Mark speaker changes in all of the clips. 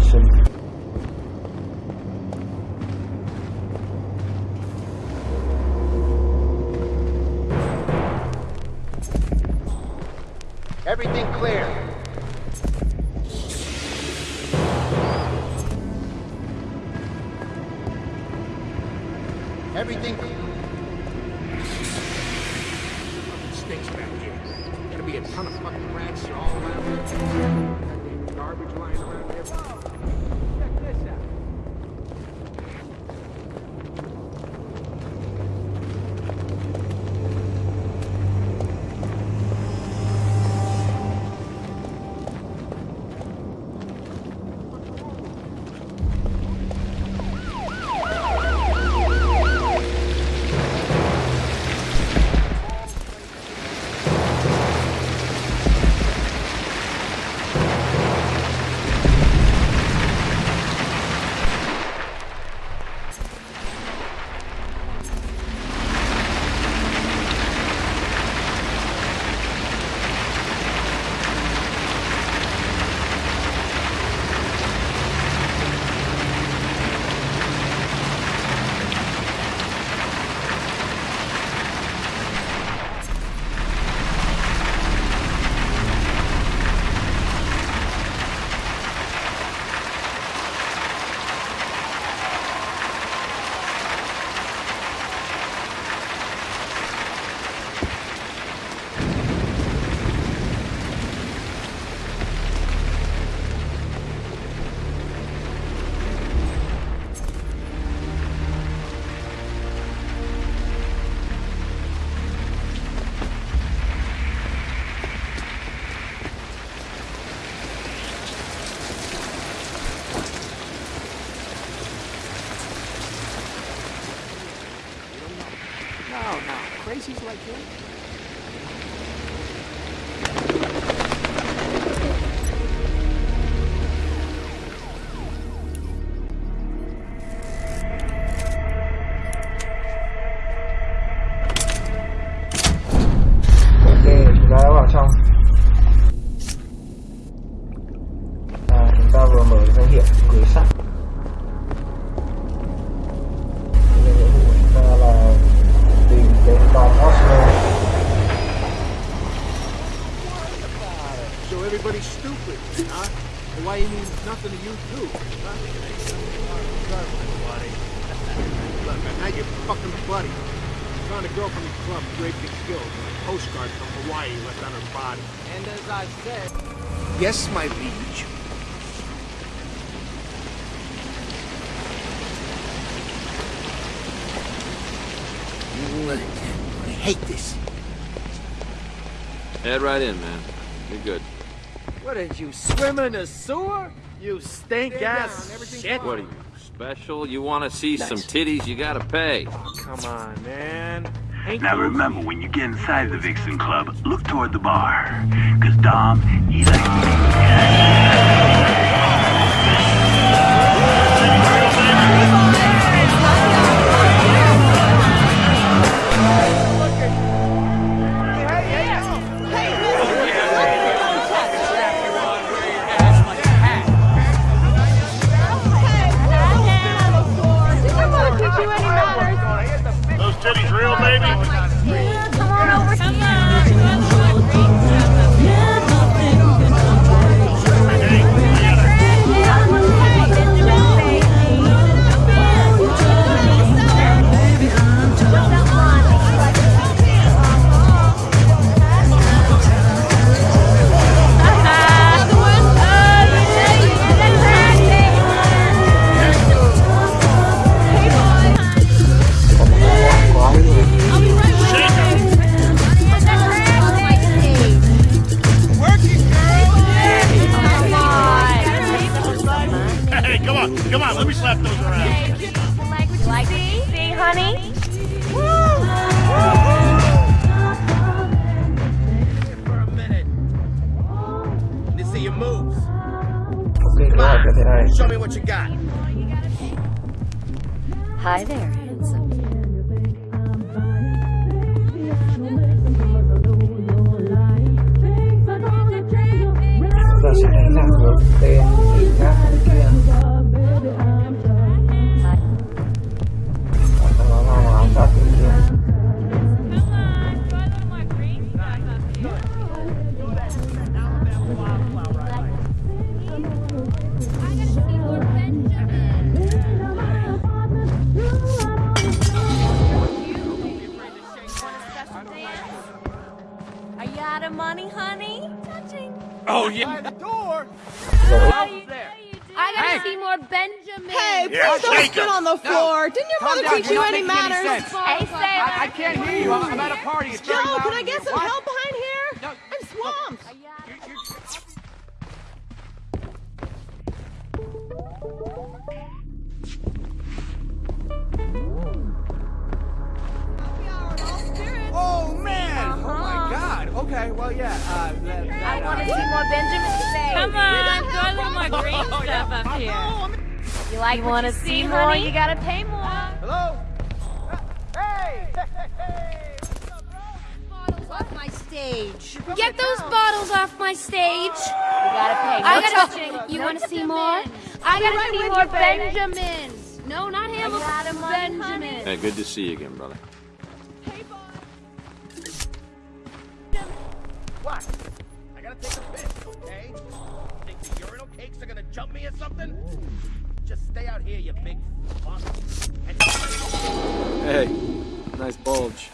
Speaker 1: solution.
Speaker 2: Everything clear. Everything.
Speaker 3: stinks Like him? Fucking buddy. Found a girl from the club raped and killed with a postcard from Hawaii left on her body.
Speaker 4: And as I said,
Speaker 3: Yes, my liege. Uh, I hate this.
Speaker 5: Head right in, man. You're good.
Speaker 4: what did you swim in a sewer? You stink
Speaker 3: Stay
Speaker 4: ass
Speaker 3: down, everything's
Speaker 4: shit.
Speaker 5: What are you, special? You want to see some titties? You gotta pay.
Speaker 4: Come on, man. Ain't
Speaker 6: Now
Speaker 4: you-
Speaker 6: remember, when you get inside the Vixen Club, look toward the bar. Cause Dom, he's like...
Speaker 7: Come on over here. Hi there, handsome.
Speaker 1: Chúng ta sẽ đánh lạc hướng tên người khác
Speaker 5: Oh, yeah.
Speaker 4: By the door.
Speaker 7: How you,
Speaker 4: there.
Speaker 7: I gotta
Speaker 3: Hey.
Speaker 7: see more Benjamin.
Speaker 2: Hey, please
Speaker 8: Yeah,
Speaker 2: don't
Speaker 8: shake
Speaker 2: spit
Speaker 8: 'em.
Speaker 2: on the floor. Didn't your
Speaker 3: Calm
Speaker 2: mother
Speaker 3: down,
Speaker 2: teach
Speaker 3: you're
Speaker 2: you any
Speaker 3: making any
Speaker 2: manners?
Speaker 7: Hey, Sailor.
Speaker 3: I, I can't hear you. I'm, I'm at a party. It's very
Speaker 2: Joe, can I get some
Speaker 3: What?
Speaker 2: help behind here?
Speaker 3: No,
Speaker 2: I'm swamped.
Speaker 7: Are you
Speaker 3: You're- you're- Oh Okay, well yeah. Uh, that, that,
Speaker 7: I
Speaker 3: uh,
Speaker 7: want to see more Benjamin today.
Speaker 9: Come on, throw a little more green stuff up here.
Speaker 7: You like you want to see more?
Speaker 9: honey?
Speaker 7: You gotta pay more.
Speaker 3: Hello. Hey!
Speaker 2: Bottles off my stage.
Speaker 9: Get those bottles off my stage.
Speaker 7: You gotta pay.
Speaker 9: I
Speaker 7: No
Speaker 9: gotta.
Speaker 7: touching.
Speaker 9: You
Speaker 7: No
Speaker 9: want to see more? I gotta
Speaker 7: right
Speaker 9: see more
Speaker 7: you.
Speaker 9: Benjamins. No, not
Speaker 7: Are you out of
Speaker 9: Hamilton.
Speaker 7: money,
Speaker 9: Benjamin.
Speaker 5: Hey, good to see you again, brother.
Speaker 4: Cakes jump me or something? Just stay out here, you big fuck. And
Speaker 1: Hey, nice bulge.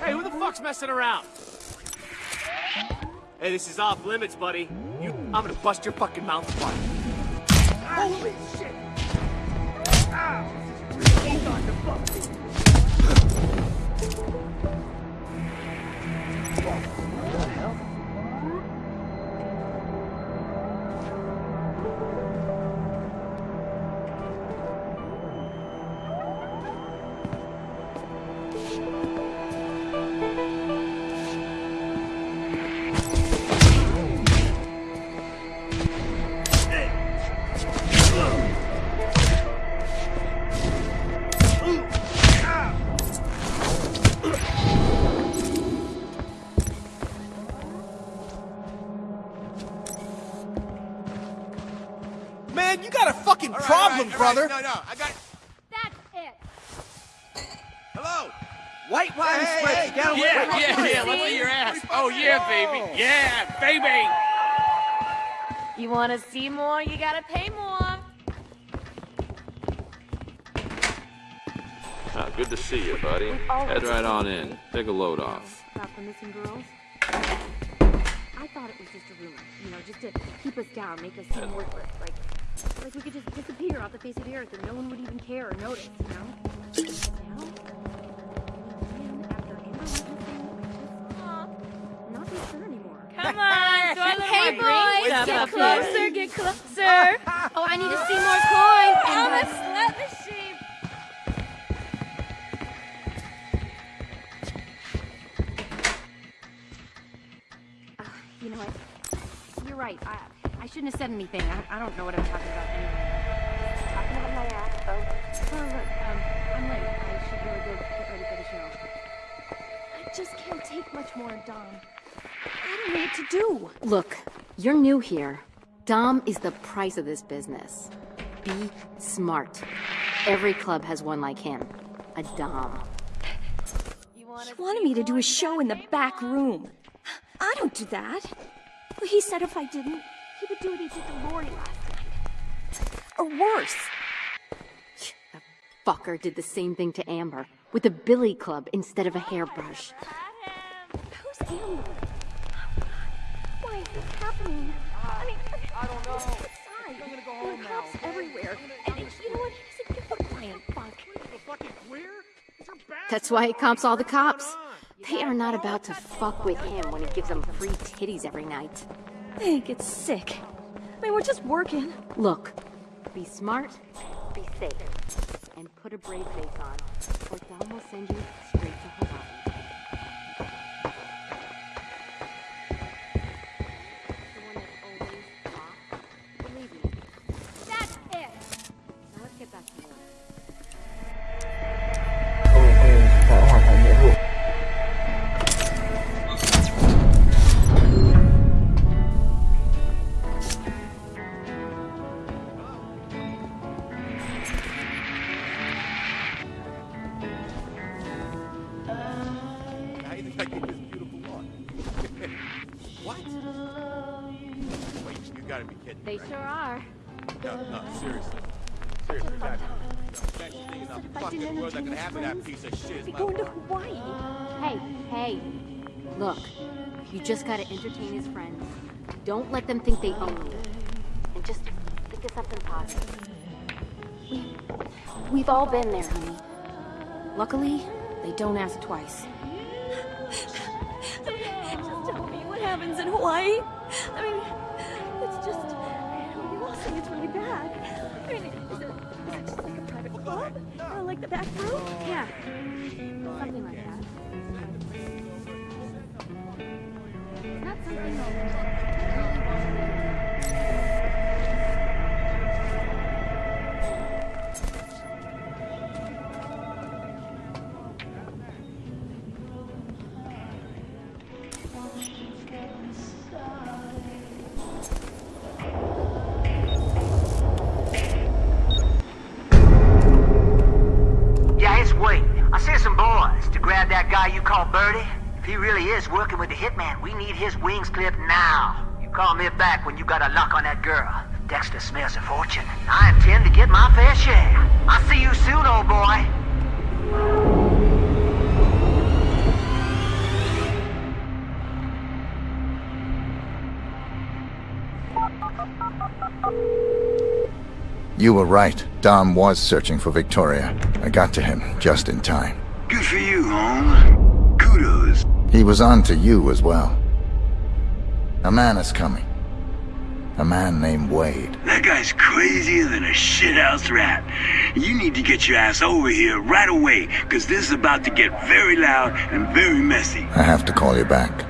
Speaker 4: Hey, who the fuck's messing around? Hey, this is off limits, buddy. You, I'm gonna bust your fucking mouth apart. Holy shit! Starting to bug me. Got a fucking problem, brother.
Speaker 3: No, no, I got.
Speaker 9: That's it.
Speaker 3: Hello.
Speaker 4: White wine spread.
Speaker 3: hey,
Speaker 4: down
Speaker 3: yeah, yeah, yeah. Let's see your ass. Oh yeah, baby. Yeah, baby.
Speaker 7: You want to see more? You gotta pay more.
Speaker 5: Ah, good to see you, buddy. Head right on in. Take a load off.
Speaker 10: about the missing girls? I thought it was just a rumor, you know, just to keep us down, make us seem worthless. Like, like we could just disappear off the face of the earth and no one would even care or notice, you know? Now, man, after Amber went missing, I just not so sure anymore.
Speaker 9: Come on, throw a little
Speaker 7: Hey, boys, get closer, get closer.
Speaker 9: Oh, I need to see more coins.
Speaker 7: Oh,
Speaker 10: You're right. I, I shouldn't have said anything. I, I don't know what I'm talking about anyway. Talking about my ass, folks. Well, look, um, I'm late. I should really go get ready for the show. I just can't take much more of Dom. I don't know what to do.
Speaker 11: Look, you're new here. Dom is the price of this business. Be smart. Every club has one like him. A Dom.
Speaker 10: He wanted me to do a show in the back room. I don't do that. Well, he said if I didn't, he would do what he did to Lori last night. Or worse.
Speaker 11: The fucker did the same thing to Amber with a billy club instead of a hairbrush.
Speaker 10: Who's Amber? Why is this happening? I mean, I don't know. I'm gonna go home there are cops everywhere. And you know what? He's a good quiet fuck.
Speaker 3: The fucking queer? Is your?
Speaker 11: That's why he comps all the cops. They are not about to fuck with him when he gives them free titties every night.
Speaker 10: I think it's sick. I mean, we're just working.
Speaker 11: Look, be smart, be safe, and put a brave face on, or Dom will send you straight to Hawaii.
Speaker 9: They sure are.
Speaker 8: No, no, seriously. Seriously, that. That thing in the fucking world that could happen to that piece of shit. is
Speaker 10: Be
Speaker 8: my
Speaker 10: going to. Hawaii.
Speaker 11: Hey, hey. Look, you just gotta entertain his friends. Don't let them think they own you. And just think of something positive. We, we've all been there, honey. Luckily, they don't ask twice.
Speaker 10: Just tell me what happens in Hawaii. Really bad. I mean, is it, is it just like a private club? Or like the back room?
Speaker 11: Yeah, something like that. Not something that really
Speaker 12: is working with the hitman, we need his wings clipped now. You call me back when you got a lock on that girl. Dexter smells a fortune. I intend to get my fair share. I'll see you soon, old boy.
Speaker 13: You were right. Dom was searching for Victoria. I got to him just in time.
Speaker 6: Good for you, Holmes.
Speaker 13: He was on to you as well. A man is coming. A man named Wade.
Speaker 6: That guy's crazier than a shithouse rat. You need to get your ass over here right away, because this is about to get very loud and very messy.
Speaker 13: I have to call you back.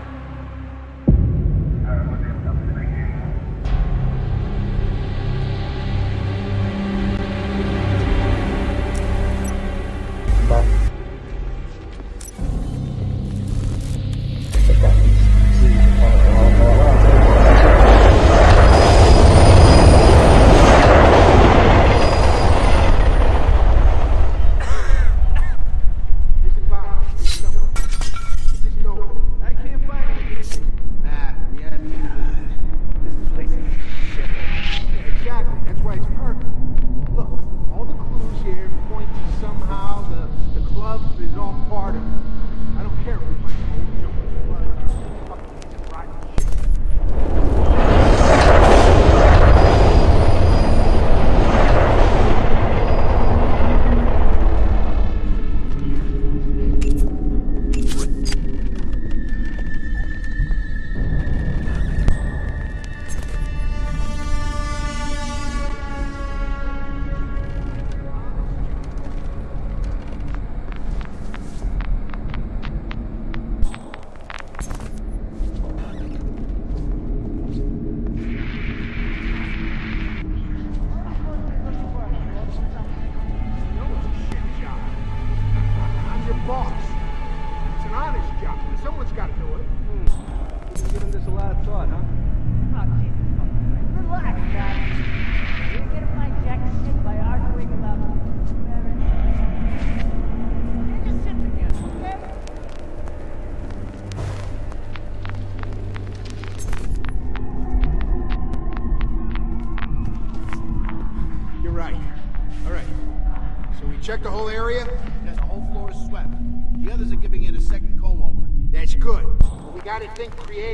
Speaker 3: Think creative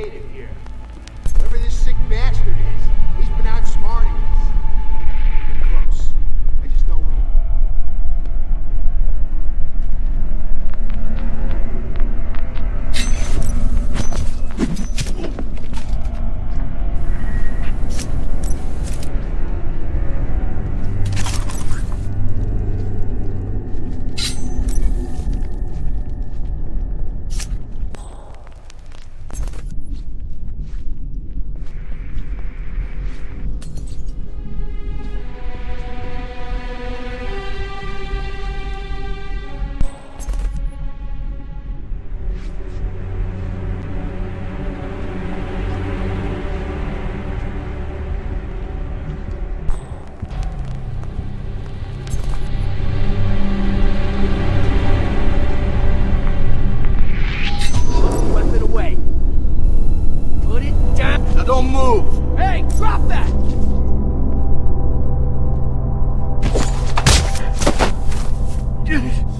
Speaker 3: Get it.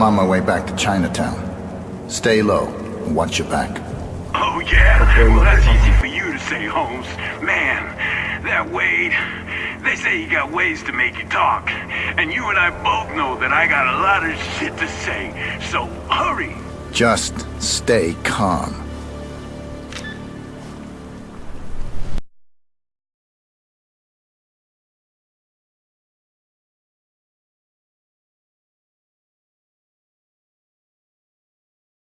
Speaker 13: I'm on my way back to Chinatown. Stay low and watch your back.
Speaker 6: Oh, yeah? Well, that's easy for you to say, Holmes. Man, that Wade... They say you got ways to make you talk. And you and I both know that I got a lot of shit to say. So, hurry!
Speaker 13: Just stay calm.